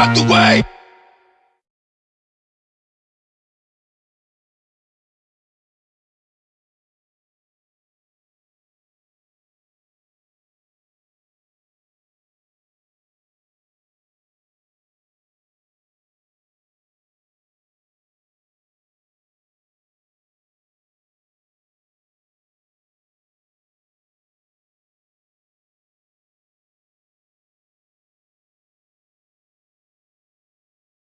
out the way.